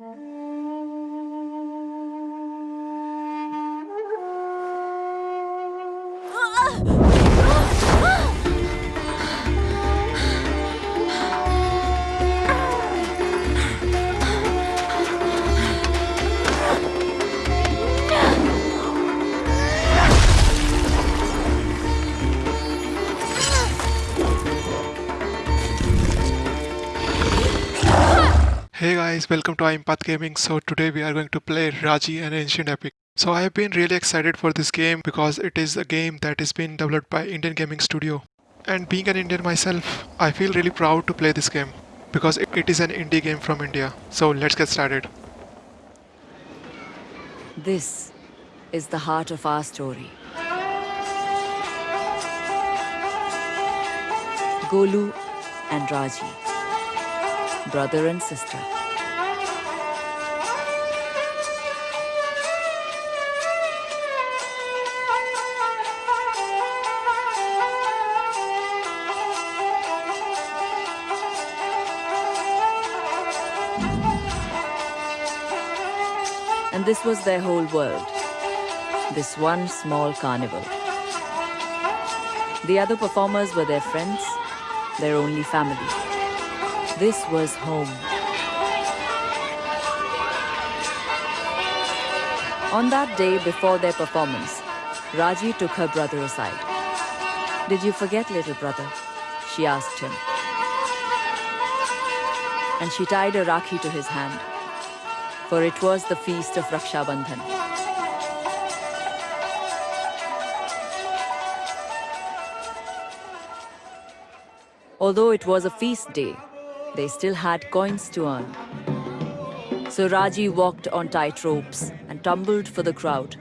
으아! Hey guys, welcome to Impath Gaming. So today we are going to play Raji an Ancient Epic. So I have been really excited for this game because it is a game that is being developed by Indian Gaming Studio. And being an Indian myself, I feel really proud to play this game because it is an indie game from India. So let's get started. This is the heart of our story. Golu and Raji, brother and sister. And this was their whole world. This one small carnival. The other performers were their friends, their only family. This was home. On that day before their performance, Raji took her brother aside. Did you forget, little brother? She asked him. And she tied a rakhi to his hand for it was the feast of Raksha Bandhan. Although it was a feast day, they still had coins to earn. So Raji walked on tight ropes and tumbled for the crowd.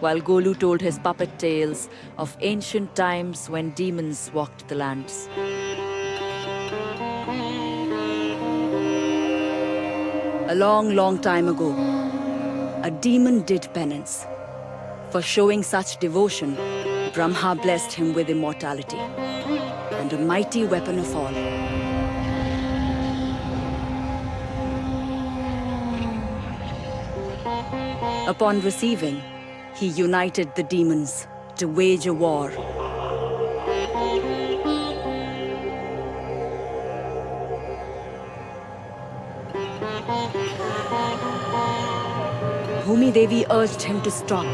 while Golu told his puppet tales of ancient times when demons walked the lands. A long, long time ago, a demon did penance. For showing such devotion, Brahma blessed him with immortality and a mighty weapon of all. Upon receiving, he united the demons to wage a war. Bhumi Devi urged him to stop.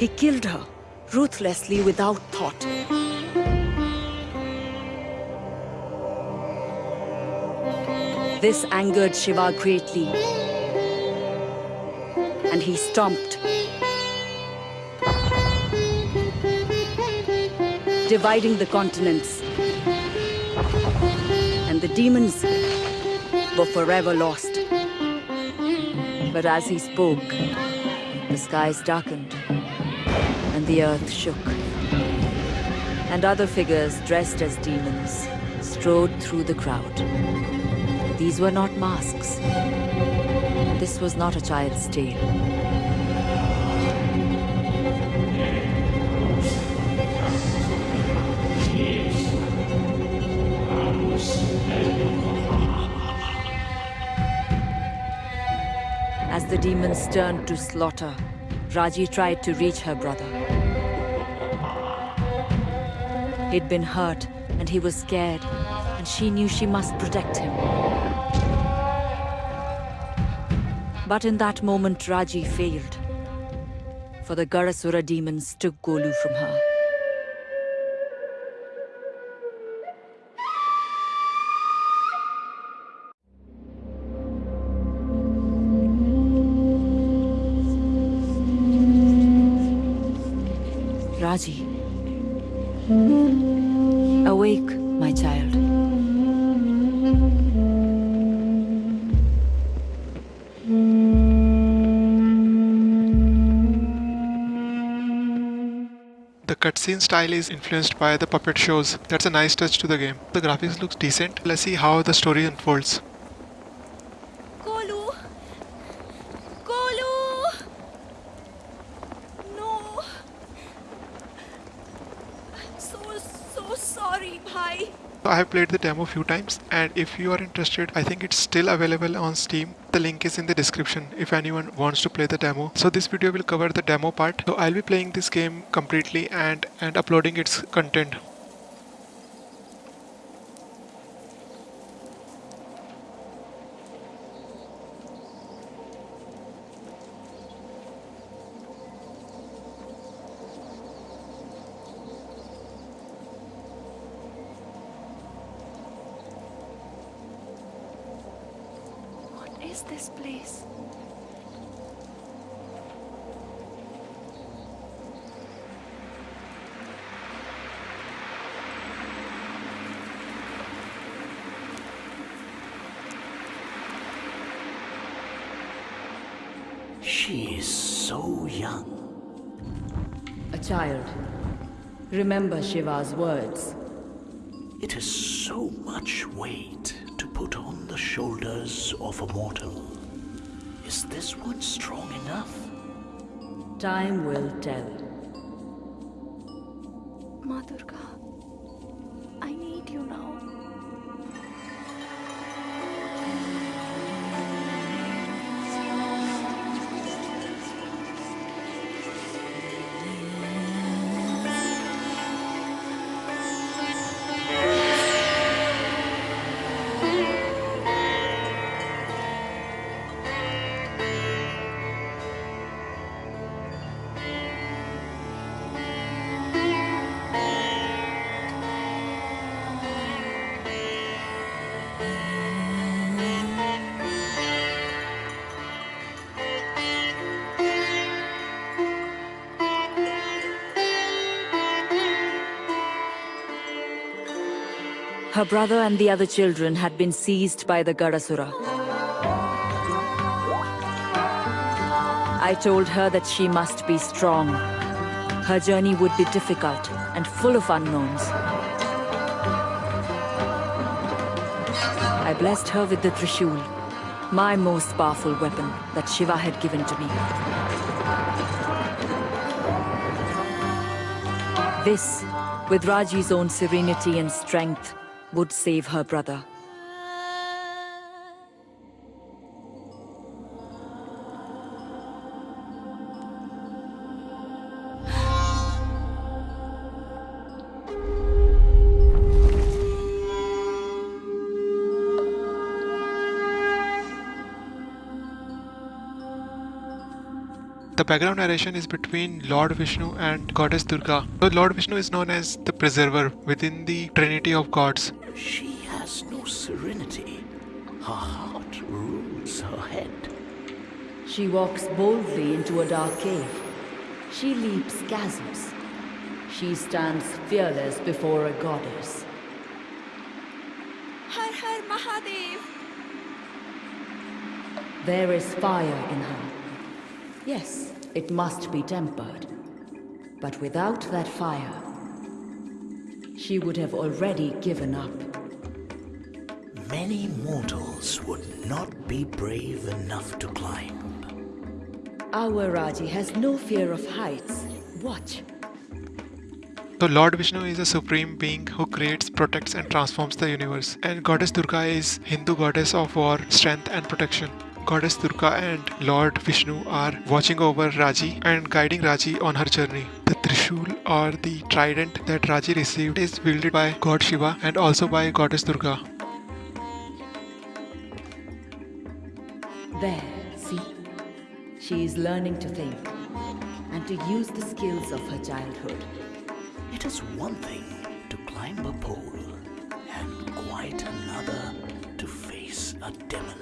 He killed her, ruthlessly without thought. This angered Shiva greatly. And he stomped. Dividing the continents. The demons were forever lost. But as he spoke, the skies darkened and the earth shook. And other figures dressed as demons strode through the crowd. These were not masks. This was not a child's tale. Demons turned to slaughter, Raji tried to reach her brother. He'd been hurt and he was scared, and she knew she must protect him. But in that moment, Raji failed. For the Garasura demons took Golu from her. Cutscene style is influenced by the puppet shows. That's a nice touch to the game. The graphics looks decent. Let's see how the story unfolds. Golu! Golu! No! I'm so, so sorry, bhai. I have played the demo a few times and if you are interested, I think it's still available on Steam. The link is in the description if anyone wants to play the demo. So this video will cover the demo part. So I'll be playing this game completely and, and uploading its content. Is this place? She is so young. A child. Remember Shiva's words. It is so much weight to put on the shoulders of a mortal. Is this one strong enough? Time will tell. Ma Her brother and the other children had been seized by the Garasura. I told her that she must be strong. Her journey would be difficult and full of unknowns. I blessed her with the Trishul, my most powerful weapon that Shiva had given to me. This, with Raji's own serenity and strength, would save her brother. The background narration is between Lord Vishnu and Goddess Durga. So Lord Vishnu is known as the preserver within the trinity of gods. She has no serenity. Her heart rules her head. She walks boldly into a dark cave. She leaps chasms. She stands fearless before a goddess. Har Har Mahadev! There is fire in her. Yes, it must be tempered. But without that fire, she would have already given up. Many mortals would not be brave enough to climb. Our Raji has no fear of heights. Watch. So Lord Vishnu is a supreme being who creates, protects and transforms the universe. And Goddess Durga is Hindu goddess of war, strength and protection. Goddess Durga and Lord Vishnu are watching over Raji and guiding Raji on her journey. The Trishul or the trident that Raji received is wielded by God Shiva and also by Goddess Durga. There, see? She is learning to think and to use the skills of her childhood. It is one thing to climb a pole, and quite another to face a demon.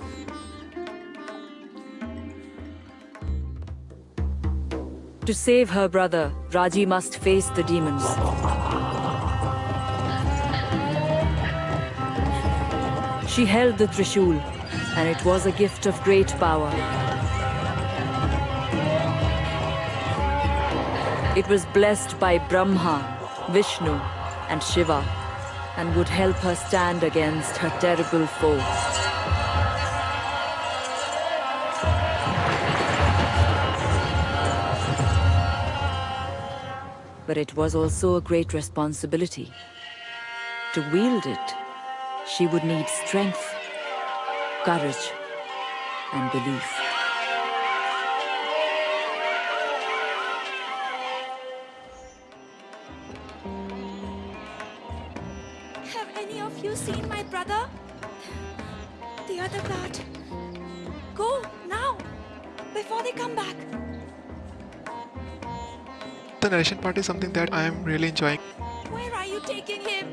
To save her brother, Raji must face the demons. She held the Trishul, and it was a gift of great power. It was blessed by Brahma, Vishnu, and Shiva, and would help her stand against her terrible foe. But it was also a great responsibility. To wield it, she would need strength, courage, and belief. Have any of you seen my brother? The other guard. Go now, before they come back. The narration part is something that I am really enjoying. Where are you taking him?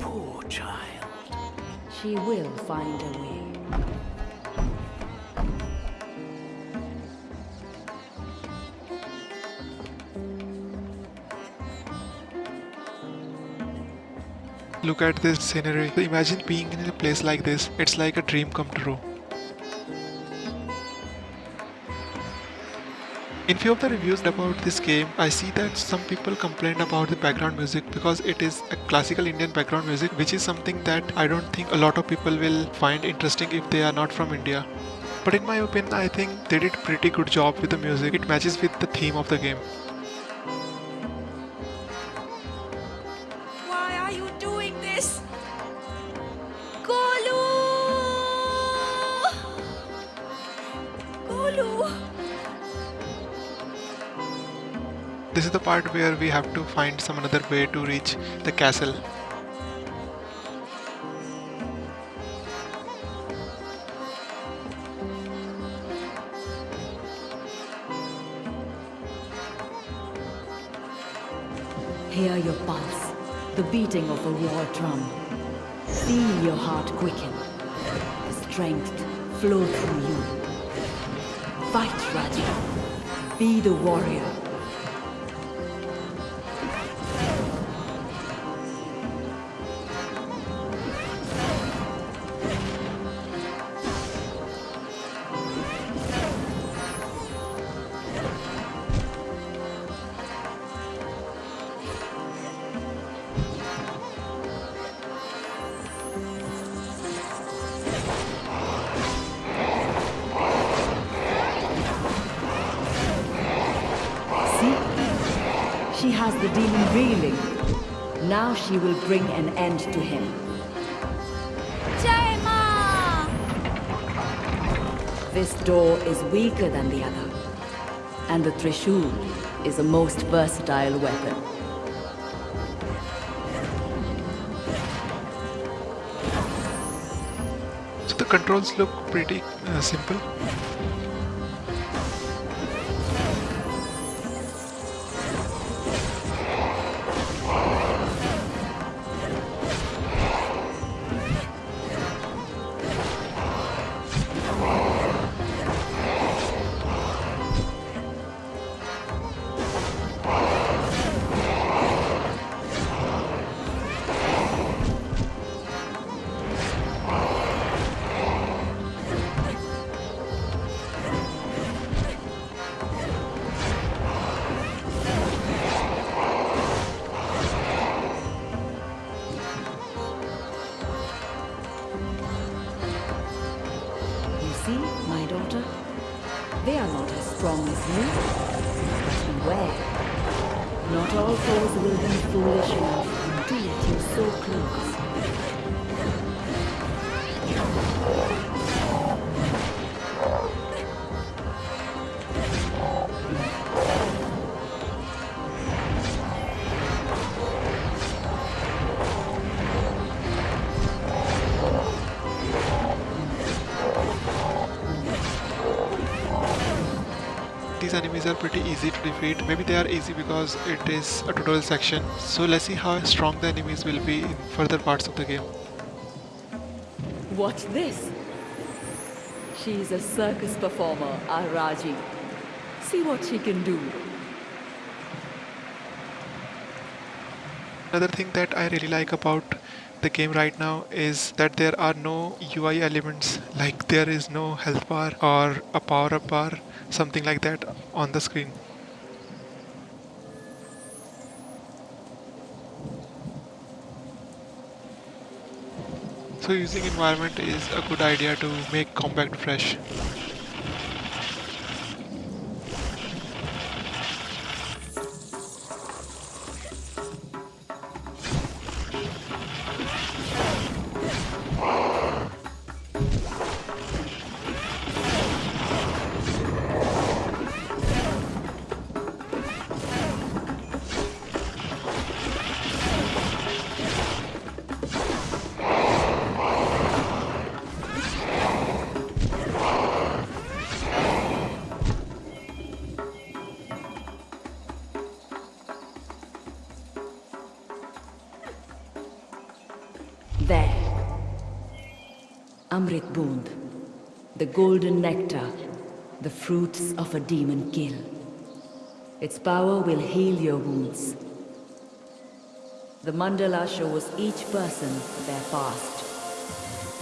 Poor child. She will find a way. Look at this scenery. Imagine being in a place like this. It's like a dream come true. In few of the reviews about this game, I see that some people complain about the background music because it is a classical Indian background music, which is something that I don't think a lot of people will find interesting if they are not from India. But in my opinion, I think they did pretty good job with the music. It matches with the theme of the game. This is the part where we have to find some another way to reach the castle. Hear your pulse, the beating of a war drum. Feel your heart quicken, the strength flow through you. Fight, Raja. Be the warrior. She demon reeling. Now she will bring an end to him. Jai Ma! This door is weaker than the other. And the Trishul is a most versatile weapon. So the controls look pretty uh, simple. See, my daughter? They are not as strong as you. But beware. Not all foes will be foolish enough to let you so close. Enemies are pretty easy to defeat. Maybe they are easy because it is a tutorial section. So let's see how strong the enemies will be in further parts of the game. Watch this. She's a circus performer, Araji. See what she can do. Another thing that I really like about the game right now is that there are no UI elements like there is no health bar or a power up bar something like that on the screen. So using environment is a good idea to make compact fresh. There. Amrit Bund. The golden nectar. The fruits of a demon kill. Its power will heal your wounds. The mandala shows each person their past.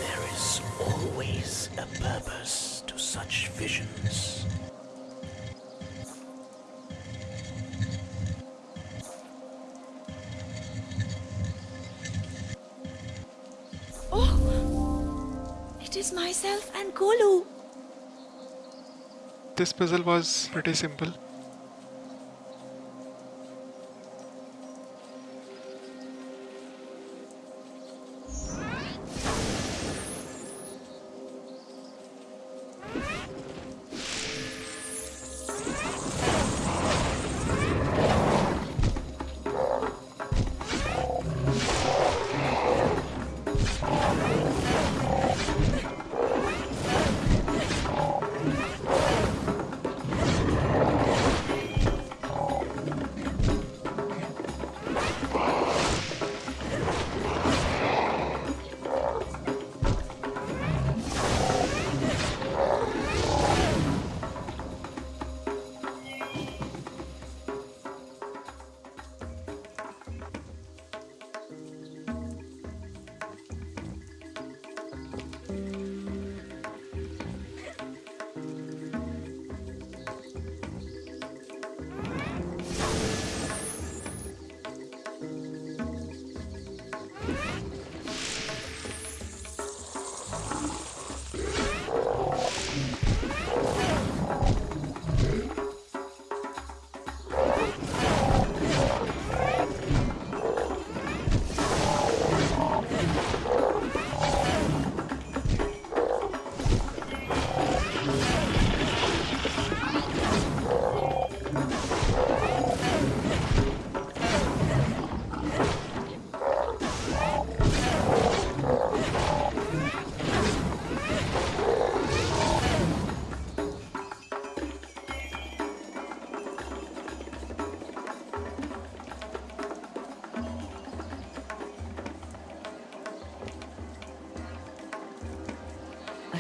There is always a purpose to such visions. Myself and. This puzzle was pretty simple.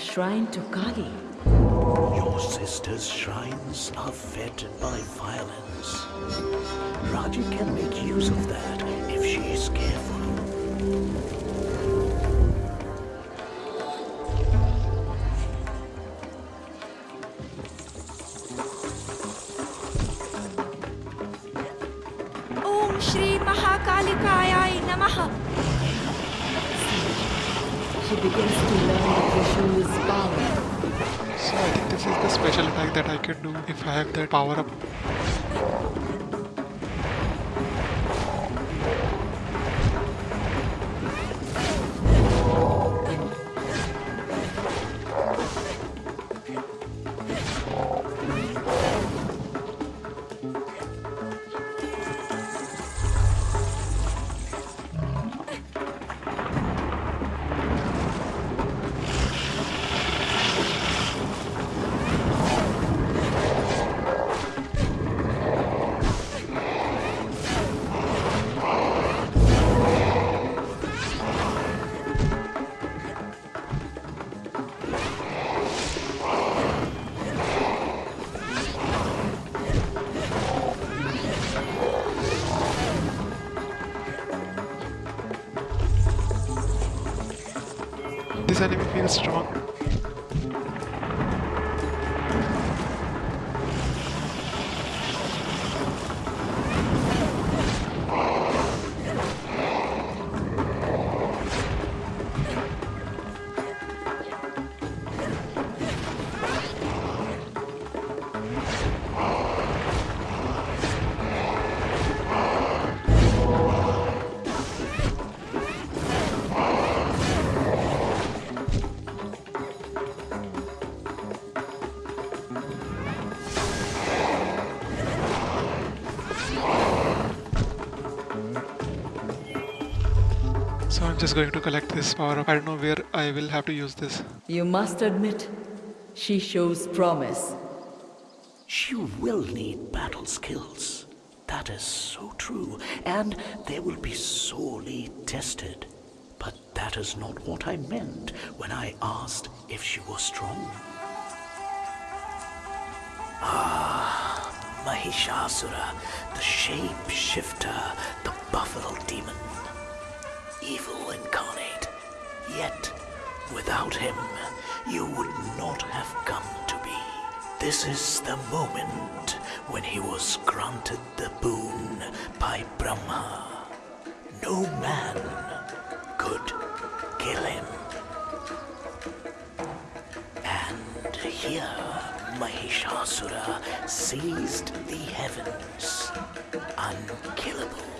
Shrine to Kali. Your sister's shrines are fed by violence. Raji can make use of that if she is careful. Do if I have that power up. Enemy feels strong. Just going to collect this power up. I don't know where I will have to use this. You must admit, she shows promise. She will need battle skills. That is so true, and they will be sorely tested. But that is not what I meant when I asked if she was strong. Ah, Mahishasura, the shape-shifter, the buffalo demon. Evil incarnate. Yet, without him, you would not have come to be. This is the moment when he was granted the boon by Brahma. No man could kill him. And here Mahishasura seized the heavens, unkillable,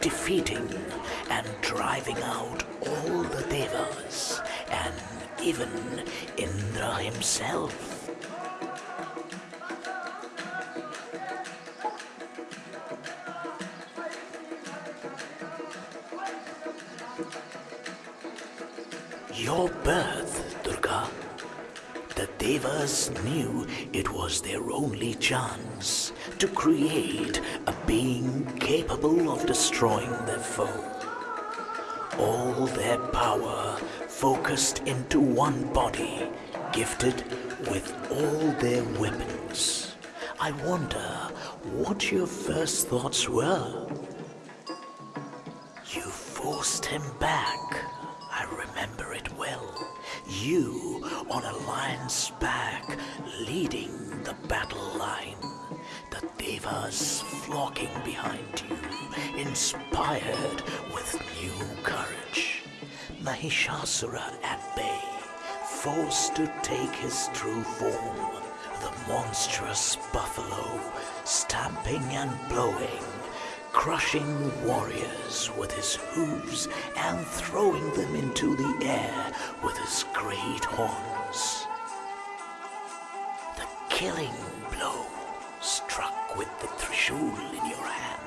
defeating and driving out all the devas, and even Indra himself. Your birth, Durga. The Devas knew it was their only chance to create a being capable of destroying their foe. All their power focused into one body, gifted with all their weapons. I wonder what your first thoughts were. You forced him back. I remember it well. You on a lion's back, leading the battle line. Devas flocking behind you, inspired with new courage. Mahishasura at bay, forced to take his true form. The monstrous buffalo, stamping and blowing, crushing warriors with his hooves and throwing them into the air with his great horns. The killing with the trishul in your hand.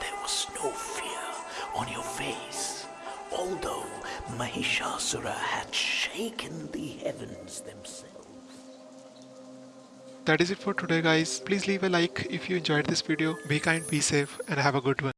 There was no fear on your face, although Mahishasura had shaken the heavens themselves. That is it for today guys. Please leave a like if you enjoyed this video. Be kind, be safe and have a good one.